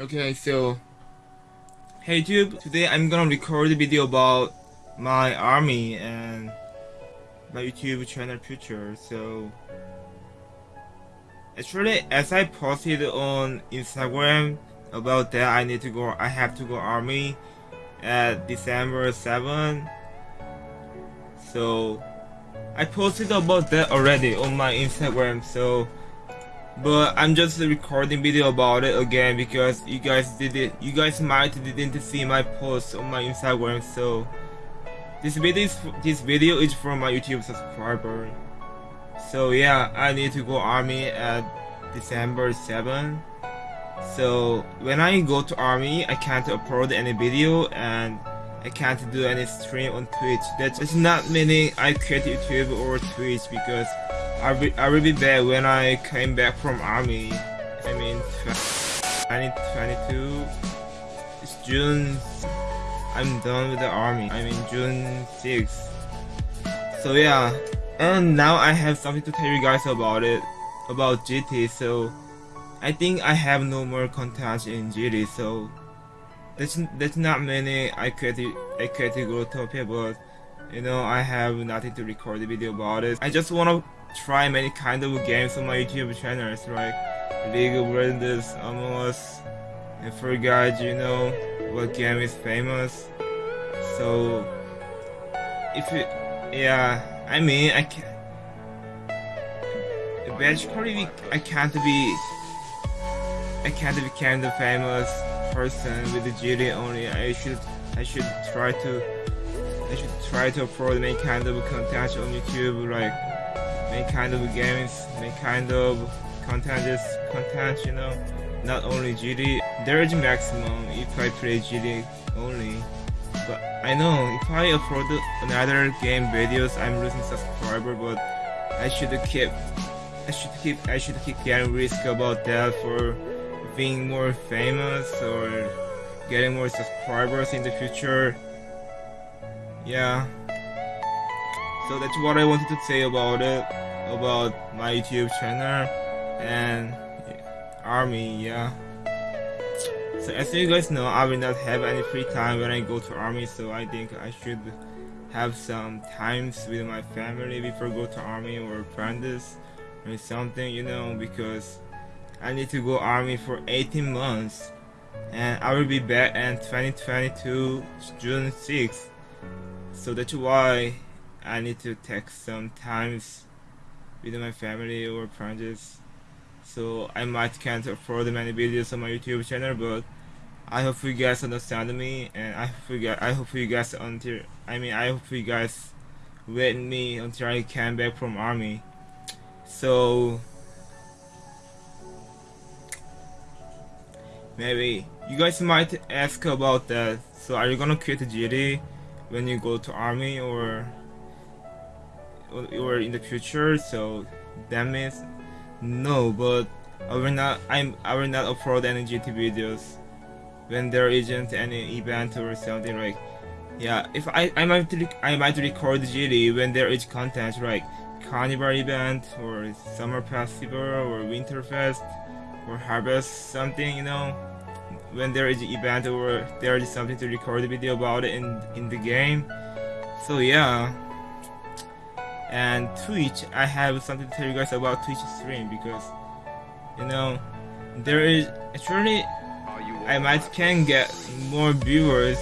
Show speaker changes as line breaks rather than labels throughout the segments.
Okay, so hey YouTube, today I'm gonna record a video about my army and my YouTube channel future. So actually, as I posted on Instagram about that, I need to go. I have to go army at December 7. So I posted about that already on my Instagram. So but I'm just recording video about it again because you guys did it you guys might didn't see my post on my Instagram so this video is this video is from my YouTube subscriber. So yeah I need to go army at December 7 so when I go to army I can't upload any video and I can't do any stream on Twitch. That's not meaning I quit YouTube or Twitch because I will, I be back when I came back from army. I mean, 2022. It's June. I'm done with the army. I mean, June 6th. So yeah, and now I have something to tell you guys about it, about GT. So I think I have no more content in GT. So that's that's not many. I could I go to but you know I have nothing to record the video about it. I just wanna try many kind of games on my YouTube channels like League of Legends, Among Us, and forgot you know what game is famous. So if it, yeah, I mean I can. Basically, I can't be. I can't become the famous person with the GD only. I should. I should try to. I should try to upload any kind of content on YouTube, like make kind of games, make kind of content, content, you know, not only GD. There is maximum if I play GD only. But I know if I upload another game videos, I'm losing subscriber. But I should keep, I should keep, I should keep getting risk about that for being more famous or getting more subscribers in the future. Yeah. So that's what I wanted to say about it, about my YouTube channel and army, yeah. So as you guys know, I will not have any free time when I go to army, so I think I should have some times with my family before go to army or friends or something, you know, because I need to go army for 18 months and I will be back in 2022 June 6th. So that's why I need to take sometimes with my family or friends. So I might can't afford many videos on my YouTube channel, but I hope you guys understand me, and I hope you guys, I hope you guys until I mean I hope you guys wait me until I come back from army. So maybe you guys might ask about that. So are you gonna quit GD when you go to army or? Or in the future so that means no but I will not I'm I will not upload any GT videos when there isn't any event or something like yeah if I I might I might record GT when there is content like carnival event or summer festival or winter fest or harvest something you know when there is an event or there is something to record a video about it in in the game. So yeah and Twitch I have something to tell you guys about Twitch stream because you know there is actually I might can get more viewers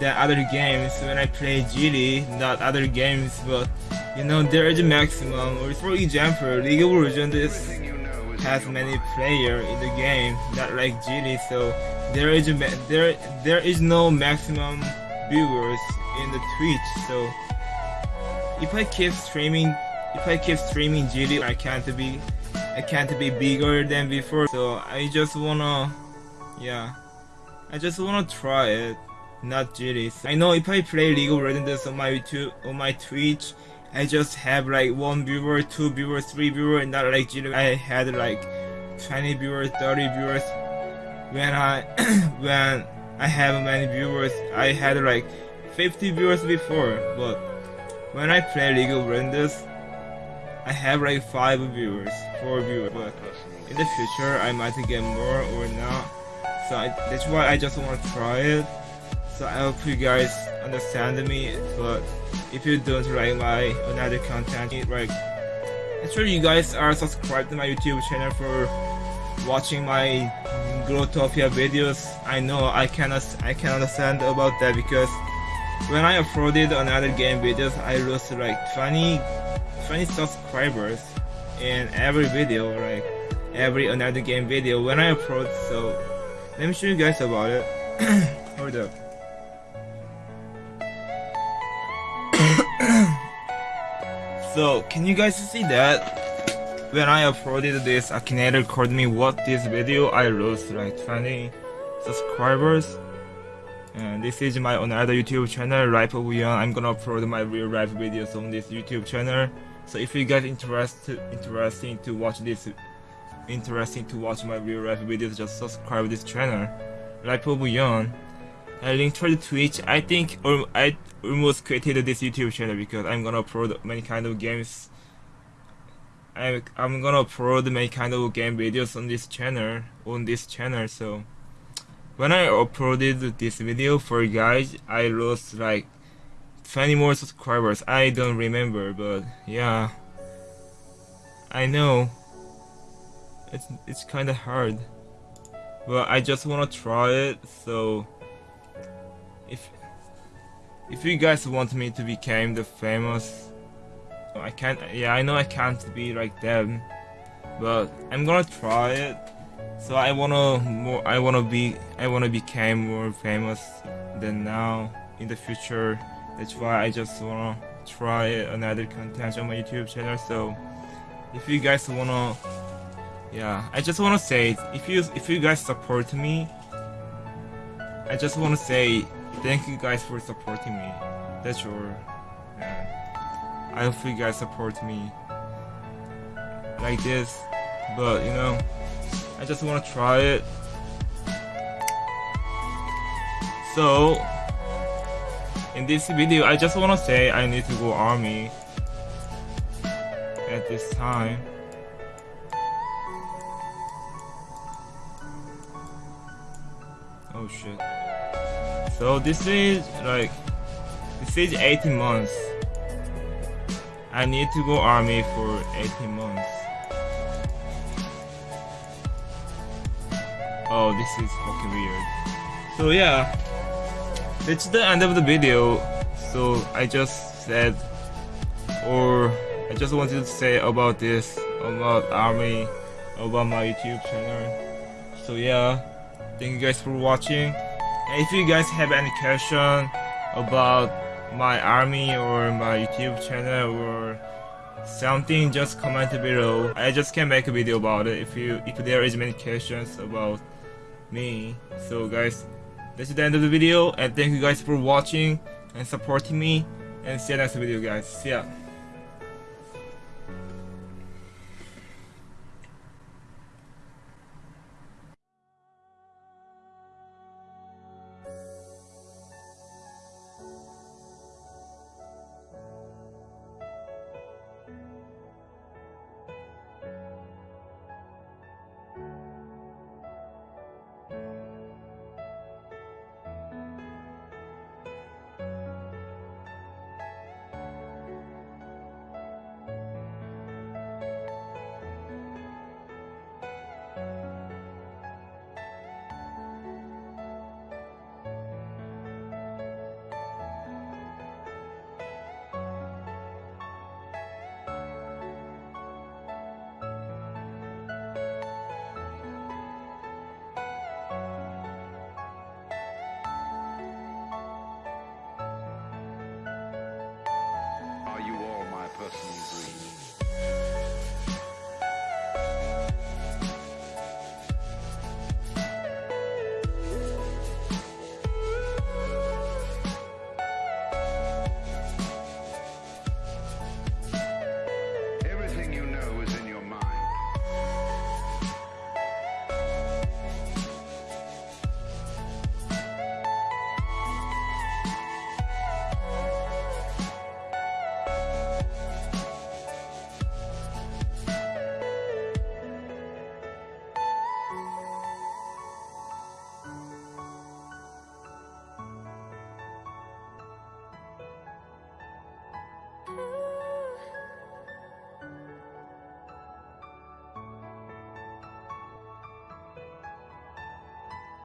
than other games when I play GD not other games but you know there is a maximum. Or for example League of Legends has many player in the game not like GD so there is a there there is no maximum viewers in the Twitch so if I keep streaming, if I keep streaming GD, I can't be, I can't be bigger than before. So I just wanna, yeah, I just wanna try it, not GD. I know if I play League of Legends on my YouTube, on my Twitch, I just have like one viewer, two viewers, three viewers, not like GD. I had like 20 viewers, 30 viewers. When I, when I have many viewers, I had like 50 viewers before, but when I play League of Legends, I have like 5 viewers, 4 viewers, but in the future I might get more or not. So I, that's why I just want to try it. So I hope you guys understand me. But if you don't like my another content, like ensure you guys are subscribed to my YouTube channel for watching my Growtopia videos. I know I cannot I can understand about that because when I uploaded another game videos, I lost like 20 20 subscribers in every video, like every another game video when I upload. So let me show you guys about it. Hold up. so can you guys see that? When I uploaded this, Akinator called me what this video I lost like 20 subscribers. And this is my another YouTube channel, Life of Young. I'm gonna upload my real life videos on this YouTube channel. So if you guys interested interesting to watch this interesting to watch my real life videos, just subscribe this channel. Life of Young. I linked to Twitch. I think I almost created this YouTube channel because I'm gonna upload many kind of games. I I'm gonna upload many kind of game videos on this channel on this channel. So when I uploaded this video for you guys, I lost like 20 more subscribers. I don't remember, but yeah, I know it's it's kind of hard, but I just wanna try it. So if if you guys want me to become the famous I can't yeah I know I can't be like them but I'm gonna try it so I wanna more I wanna be I wanna become more famous than now in the future that's why I just wanna try another content on my YouTube channel so if you guys wanna yeah I just wanna say if you if you guys support me I just wanna say thank you guys for supporting me. That's sure. I hope you guys support me like this. But you know, I just wanna try it. So in this video I just wanna say I need to go army at this time. Oh shit. So this is like this is 18 months. I need to go army for 18 months. Oh, this is fucking weird. So yeah, that's the end of the video. So I just said, or I just wanted to say about this, about army, about my YouTube channel. So yeah, thank you guys for watching. And if you guys have any question about my army or my YouTube channel or something, just comment below. I just can make a video about it if you if there is many questions about me. So guys, this is the end of the video and thank you guys for watching and supporting me and see you next video guys. See ya.